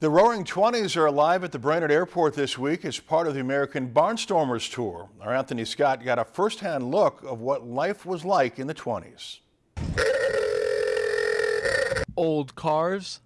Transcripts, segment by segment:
The Roaring Twenties are alive at the Brainerd Airport this week as part of the American Barnstormers Tour. Our Anthony Scott got a first-hand look of what life was like in the 20s. Old cars,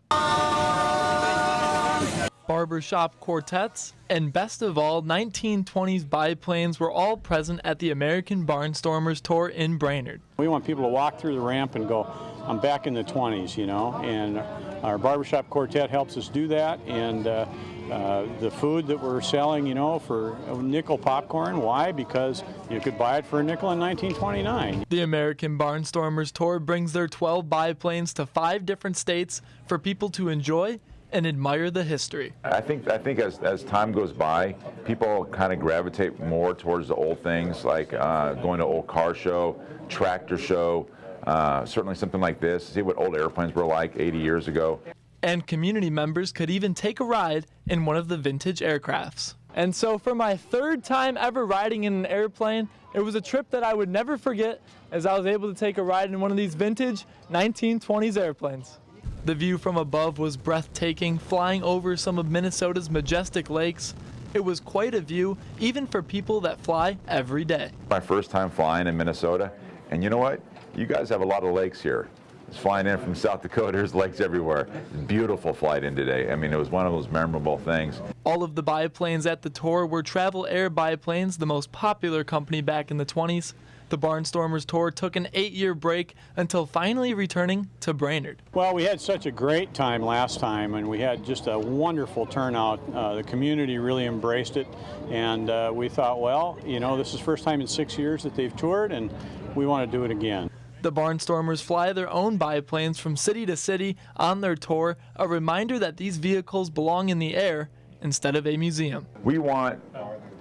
barbershop quartets, and best of all, 1920s biplanes were all present at the American Barnstormers Tour in Brainerd. We want people to walk through the ramp and go, I'm back in the 20s, you know, and our barbershop quartet helps us do that. And uh, uh, the food that we're selling, you know, for nickel popcorn. Why? Because you could buy it for a nickel in 1929. The American Barnstormers Tour brings their 12 biplanes to five different states for people to enjoy and admire the history. I think I think as, as time goes by, people kind of gravitate more towards the old things, like uh, going to old car show, tractor show, uh, certainly something like this, see what old airplanes were like 80 years ago. And community members could even take a ride in one of the vintage aircrafts. And so for my third time ever riding in an airplane, it was a trip that I would never forget as I was able to take a ride in one of these vintage 1920s airplanes. The view from above was breathtaking, flying over some of Minnesota's majestic lakes. It was quite a view, even for people that fly every day. My first time flying in Minnesota, and you know what? You guys have a lot of lakes here. It's flying in from South Dakota, there's lakes everywhere. Beautiful flight in today. I mean, it was one of those memorable things. All of the biplanes at the tour were Travel Air biplanes, the most popular company back in the 20s. The Barnstormers tour took an eight-year break until finally returning to Brainerd. Well, we had such a great time last time, and we had just a wonderful turnout. Uh, the community really embraced it, and uh, we thought, well, you know, this is the first time in six years that they've toured, and we want to do it again. The Barnstormers fly their own biplanes from city to city on their tour, a reminder that these vehicles belong in the air instead of a museum. We want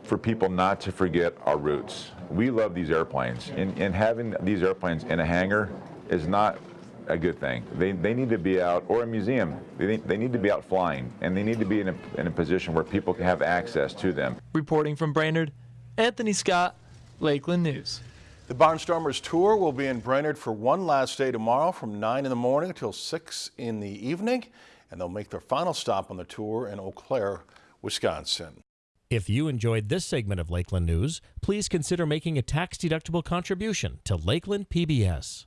for people not to forget our roots. We love these airplanes, and, and having these airplanes in a hangar is not a good thing. They, they need to be out, or a museum, they, they need to be out flying, and they need to be in a, in a position where people can have access to them. Reporting from Brainerd, Anthony Scott, Lakeland News. The Barnstormers Tour will be in Brainerd for one last day tomorrow from 9 in the morning until 6 in the evening, and they'll make their final stop on the tour in Eau Claire, Wisconsin. If you enjoyed this segment of Lakeland News, please consider making a tax-deductible contribution to Lakeland PBS.